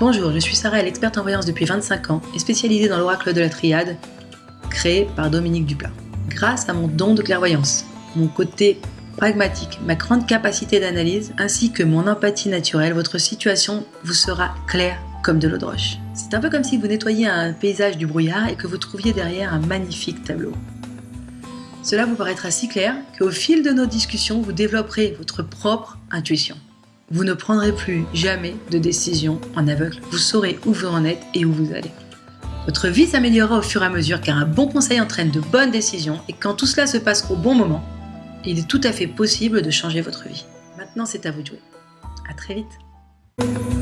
Bonjour, je suis Sarah, l'experte en voyance depuis 25 ans et spécialisée dans l'oracle de la triade, créé par Dominique Duplat. Grâce à mon don de clairvoyance, mon côté pragmatique, ma grande capacité d'analyse ainsi que mon empathie naturelle, votre situation vous sera claire comme de l'eau de roche. C'est un peu comme si vous nettoyiez un paysage du brouillard et que vous trouviez derrière un magnifique tableau. Cela vous paraîtra si clair qu'au fil de nos discussions, vous développerez votre propre intuition. Vous ne prendrez plus jamais de décision en aveugle. Vous saurez où vous en êtes et où vous allez. Votre vie s'améliorera au fur et à mesure car un bon conseil entraîne de bonnes décisions et quand tout cela se passe au bon moment, il est tout à fait possible de changer votre vie. Maintenant, c'est à vous de jouer. À très vite.